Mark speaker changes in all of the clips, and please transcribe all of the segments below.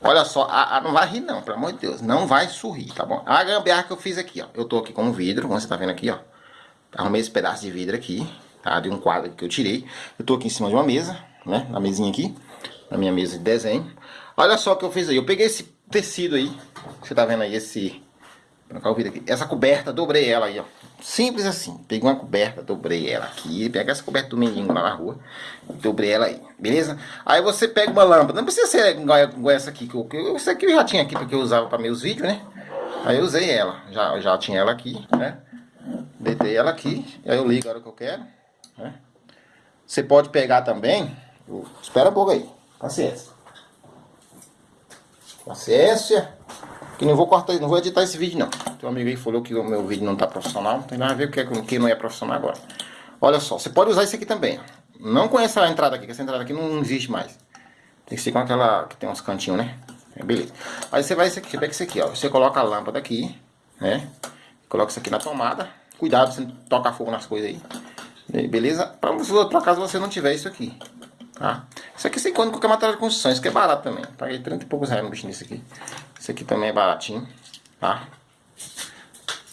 Speaker 1: Olha só, a, a, não vai rir não, pelo amor de Deus. Não vai sorrir, tá bom? A gambiarra que eu fiz aqui, ó. Eu tô aqui com um vidro, como você tá vendo aqui, ó. Arrumei esse pedaço de vidro aqui, tá? De um quadro que eu tirei. Eu tô aqui em cima de uma mesa, né? Na mesinha aqui. Na minha mesa de desenho. Olha só o que eu fiz aí. Eu peguei esse tecido aí. Você tá vendo aí esse... Aqui. Essa coberta, dobrei ela aí, ó. Simples assim. Peguei uma coberta, dobrei ela aqui. Pega essa coberta do menino lá na rua. Dobrei ela aí, beleza? Aí você pega uma lâmpada. Não precisa ser igual, essa aqui. Que eu, essa aqui eu já tinha aqui porque eu usava para meus vídeos, né? Aí eu usei ela. Já, já tinha ela aqui, né? Deitei ela aqui. Aí eu ligo a hora que eu quero. Né? Você pode pegar também. Espera um pouco aí. Paciência. Paciência. Que não vou cortar, não vou editar esse vídeo não. Tem um amigo aí falou que o meu vídeo não tá profissional. Não tem nada a ver com quem não é profissional agora. Olha só, você pode usar isso aqui também. Não com essa entrada aqui, que essa entrada aqui não existe mais. Tem que ser com aquela que tem uns cantinhos, né? É, beleza. Aí você vai, você pega isso aqui, ó. Você coloca a lâmpada aqui, né? Coloca isso aqui na tomada. Cuidado, você não toca fogo nas coisas aí. Beleza? Pra, por acaso você não tiver isso aqui. Tá? Isso aqui você encontra qualquer material de construção. Isso aqui é barato também. Paguei 30 e poucos reais no bichinho desse aqui. Esse aqui também é baratinho, tá?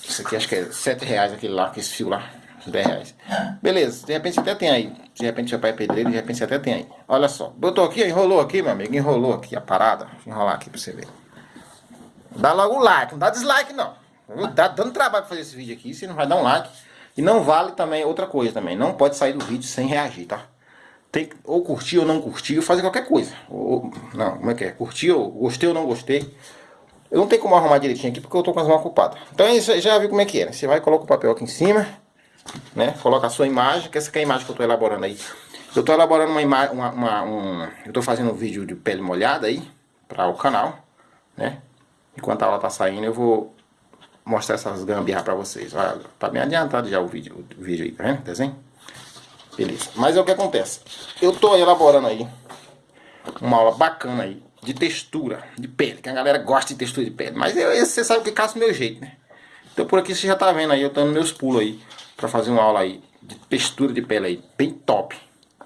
Speaker 1: Esse aqui acho que é 7 reais aquele lá, que esse fio lá. 10 reais. Beleza, de repente até tem aí. De repente seu pai é pedreiro, de repente até tem aí. Olha só, botou aqui, enrolou aqui, meu amigo. Enrolou aqui a parada. Deixa eu enrolar aqui pra você ver. Dá logo o like, não dá dislike não. Tá dando trabalho fazer esse vídeo aqui, você não vai dar um like. E não vale também outra coisa também. Não pode sair do vídeo sem reagir, tá? Tem que ou curtir ou não curtir, ou fazer qualquer coisa. Ou, não, como é que é? Curtir ou gostei ou não gostei. Eu não tenho como arrumar direitinho aqui porque eu tô com as mãos ocupadas. Então você já viu como é que é, né? Você vai coloca o papel aqui em cima, né? Coloca a sua imagem, que essa aqui é a imagem que eu tô elaborando aí. Eu tô elaborando uma imagem, uma, uma, um, eu tô fazendo um vídeo de pele molhada aí, para o canal, né? Enquanto a aula tá saindo eu vou mostrar essas gambiarras para vocês. Olha, tá bem adiantado já o vídeo, o vídeo aí, tá vendo? Desenho? Beleza. Mas é o que acontece. Eu tô elaborando aí uma aula bacana aí de textura de pele, que a galera gosta de textura de pele. Mas eu, você sabe que caça o meu jeito, né? Então por aqui você já tá vendo aí, eu tô nos meus pulos aí, pra fazer uma aula aí de textura de pele aí, bem top.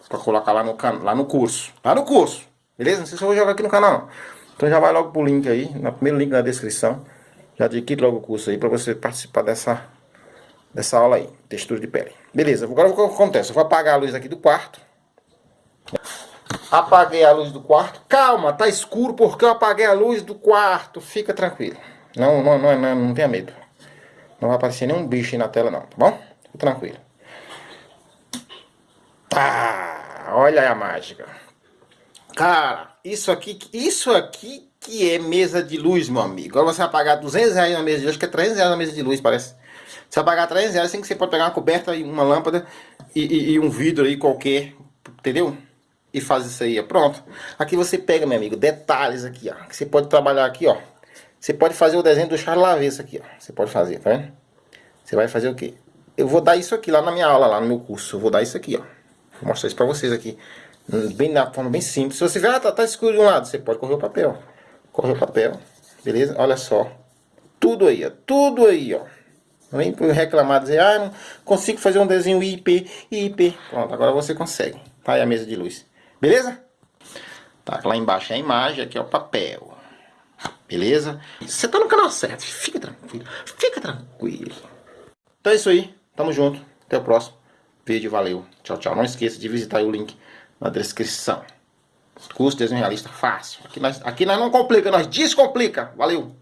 Speaker 1: Pra colocar lá no, lá no curso. Lá no curso, beleza? Não sei se eu vou jogar aqui no canal não. Então já vai logo pro link aí, no primeiro link na descrição. Já adquire logo o curso aí pra você participar dessa, dessa aula aí, textura de pele. Beleza, agora o que acontece? Eu vou apagar a luz aqui do quarto. Apaguei a luz do quarto. Calma, tá escuro porque eu apaguei a luz do quarto. Fica tranquilo. Não, não, não, não, não tenha medo. Não vai aparecer nenhum bicho aí na tela não, tá bom? Fica tranquilo. Tá, olha a mágica. Cara, isso aqui, isso aqui que é mesa de luz, meu amigo. Agora você vai pagar 200 reais na mesa de luz, que é 300 reais na mesa de luz, parece. Você vai pagar 300 reais, assim que você pode pegar uma coberta e uma lâmpada e, e, e um vidro aí qualquer, entendeu? E faz isso aí, ó. Pronto. Aqui você pega, meu amigo, detalhes aqui, ó. Que você pode trabalhar aqui, ó. Você pode fazer o desenho do Charles Lavesse aqui, ó. Você pode fazer, tá vendo? Você vai fazer o quê? Eu vou dar isso aqui lá na minha aula, lá no meu curso. Eu vou dar isso aqui, ó. Vou mostrar isso pra vocês aqui. Bem na forma bem simples. Se você ver, ah, tá, tá escuro de um lado, você pode correr o papel. Corre o papel, beleza? Olha só. Tudo aí, ó. Tudo aí, ó. Não vem reclamar, dizer, ah, não consigo fazer um desenho IP, IP. Pronto, agora você consegue. Tá aí a mesa de luz. Beleza? Tá, lá embaixo é a imagem, aqui é o papel. Beleza? Você tá no canal certo, fica tranquilo, fica tranquilo. Então é isso aí, tamo junto, até o próximo vídeo, valeu, tchau, tchau. Não esqueça de visitar o link na descrição. De desenho realista fácil. Aqui nós, aqui nós não complica, nós descomplica. Valeu!